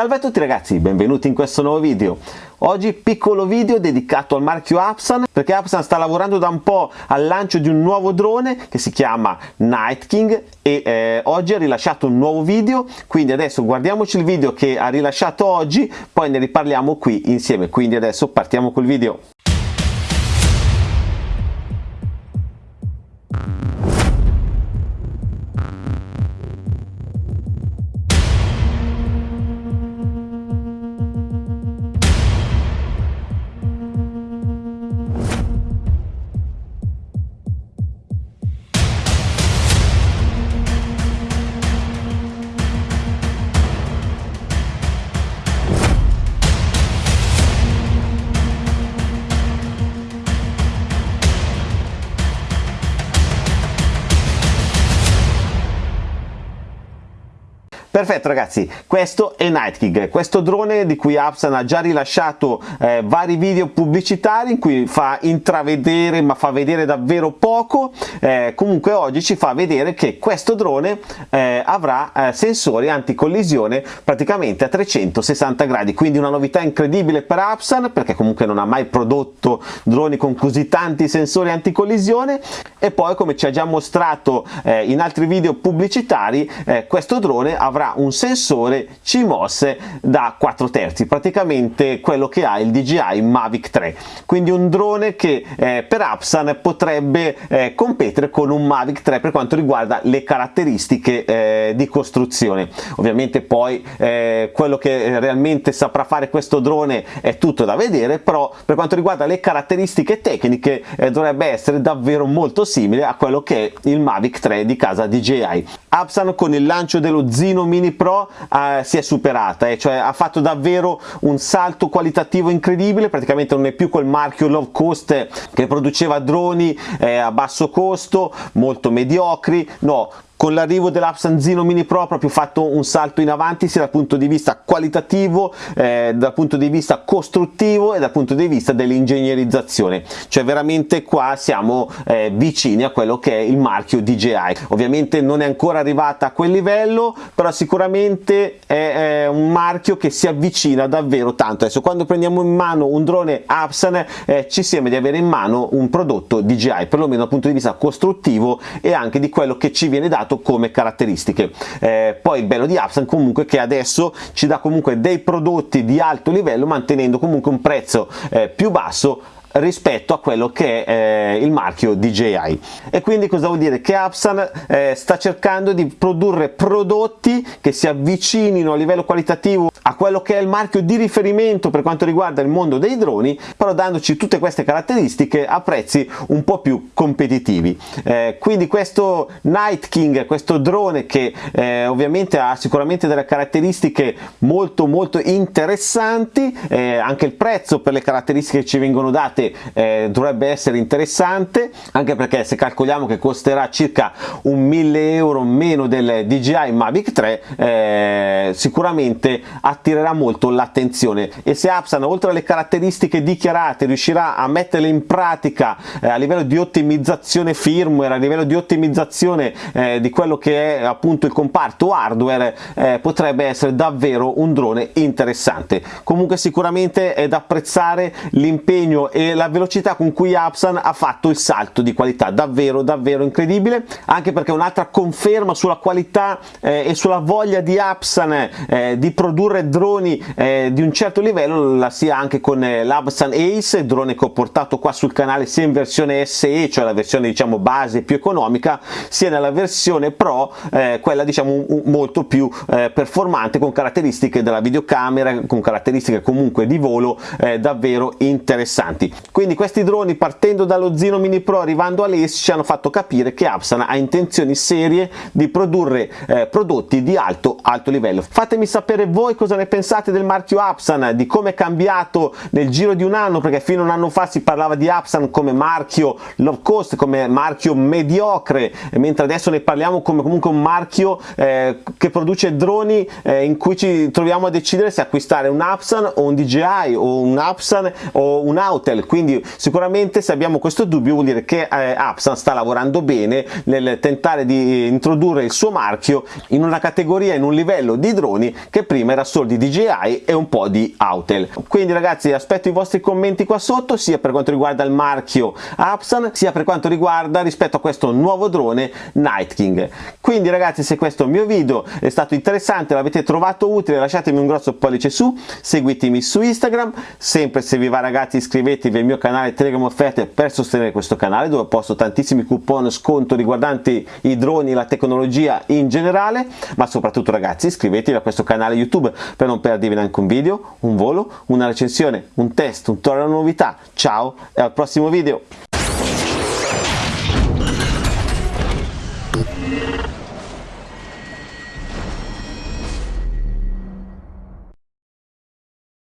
Salve a tutti ragazzi, benvenuti in questo nuovo video. Oggi piccolo video dedicato al marchio Apsan perché Apsan sta lavorando da un po' al lancio di un nuovo drone che si chiama Night King e eh, oggi ha rilasciato un nuovo video quindi adesso guardiamoci il video che ha rilasciato oggi poi ne riparliamo qui insieme quindi adesso partiamo col video. Perfetto ragazzi, questo è Night King, questo drone di cui Apsan ha già rilasciato eh, vari video pubblicitari in cui fa intravedere ma fa vedere davvero poco, eh, comunque oggi ci fa vedere che questo drone eh, avrà eh, sensori anticollisione praticamente a 360 gradi, quindi una novità incredibile per Apsan perché comunque non ha mai prodotto droni con così tanti sensori anticollisione. E poi come ci ha già mostrato eh, in altri video pubblicitari eh, questo drone avrà un sensore CMOS da 4 terzi, praticamente quello che ha il DJI Mavic 3, quindi un drone che eh, per Apsan potrebbe eh, competere con un Mavic 3 per quanto riguarda le caratteristiche eh, di costruzione. Ovviamente poi eh, quello che realmente saprà fare questo drone è tutto da vedere, però per quanto riguarda le caratteristiche tecniche eh, dovrebbe essere davvero molto simile a quello che è il Mavic 3 di casa DJI. Apsan con il lancio dello Zino Mini Pro eh, si è superata, eh, cioè ha fatto davvero un salto qualitativo incredibile, praticamente non è più quel marchio low cost che produceva droni eh, a basso costo, molto mediocri, no, con l'arrivo dell'Apsanzino Mini Pro proprio fatto un salto in avanti sia dal punto di vista qualitativo, eh, dal punto di vista costruttivo e dal punto di vista dell'ingegnerizzazione, cioè veramente qua siamo eh, vicini a quello che è il marchio DJI. Ovviamente non è ancora arrivata a quel livello, però sicuramente è, è un marchio che si avvicina davvero tanto. Adesso quando prendiamo in mano un drone Apsan eh, ci sembra di avere in mano un prodotto DJI, perlomeno dal punto di vista costruttivo e anche di quello che ci viene dato dato come caratteristiche. Eh, poi il bello di Apsan comunque che adesso ci dà comunque dei prodotti di alto livello mantenendo comunque un prezzo eh, più basso rispetto a quello che è eh, il marchio DJI e quindi cosa vuol dire? Che Apsan eh, sta cercando di produrre prodotti che si avvicinino a livello qualitativo a quello che è il marchio di riferimento per quanto riguarda il mondo dei droni però dandoci tutte queste caratteristiche a prezzi un po' più competitivi. Eh, quindi questo Night King questo drone che eh, ovviamente ha sicuramente delle caratteristiche molto molto interessanti eh, anche il prezzo per le caratteristiche che ci vengono date parte eh, dovrebbe essere interessante anche perché se calcoliamo che costerà circa un 1000 euro meno del DJI Mavic 3 eh, sicuramente attirerà molto l'attenzione. E se Apsan oltre alle caratteristiche dichiarate riuscirà a metterle in pratica eh, a livello di ottimizzazione firmware a livello di ottimizzazione eh, di quello che è appunto il comparto hardware eh, potrebbe essere davvero un drone interessante. Comunque sicuramente è da apprezzare l'impegno e la velocità con cui Apsan ha fatto il salto di qualità. Davvero davvero incredibile. Anche perché un'altra conferma sulla qualità eh, e sulla voglia di Apsan eh, di produrre droni eh, di un certo livello la sia anche con eh, l'Apsan Ace il drone che ho portato qua sul canale sia in versione SE cioè la versione diciamo base più economica sia nella versione Pro eh, quella diciamo molto più eh, performante con caratteristiche della videocamera con caratteristiche comunque di volo davvero interessanti quindi questi droni partendo dallo Zino Mini Pro arrivando all'Ace ci hanno fatto capire che Apsan ha intenzioni serie di produrre eh, prodotti di alto alto livello. Fatemi sapere voi cosa ne pensate del marchio Apsan, di come è cambiato nel giro di un anno perché fino a un anno fa si parlava di Apsan come marchio low cost, come marchio mediocre mentre adesso ne parliamo come comunque un marchio eh, che produce droni eh, in cui ci troviamo a decidere se acquistare un Apsan o un DJI o un Apsan o un Autel quindi sicuramente se abbiamo questo dubbio vuol dire che eh, Apsan sta lavorando bene nel tentare di introdurre il suo marchio in una categoria, in un livello di droni che prima era solo di DJI e un po' di Autel. Quindi ragazzi aspetto i vostri commenti qua sotto sia per quanto riguarda il marchio Apsan sia per quanto riguarda rispetto a questo nuovo drone Night King. Quindi ragazzi se questo mio video è stato interessante, l'avete trovato utile lasciatemi un grosso pollice su, seguitemi su Instagram, sempre se vi va ragazzi iscrivetevi al mio canale Telegram Offerte per sostenere questo canale dove posto tantissimi coupon sconto riguardanti i droni la tecnologia in generale, ma soprattutto ragazzi iscrivetevi a questo canale YouTube per non perdervi neanche un video, un volo, una recensione, un test, un tutorial novità. Ciao e al prossimo video!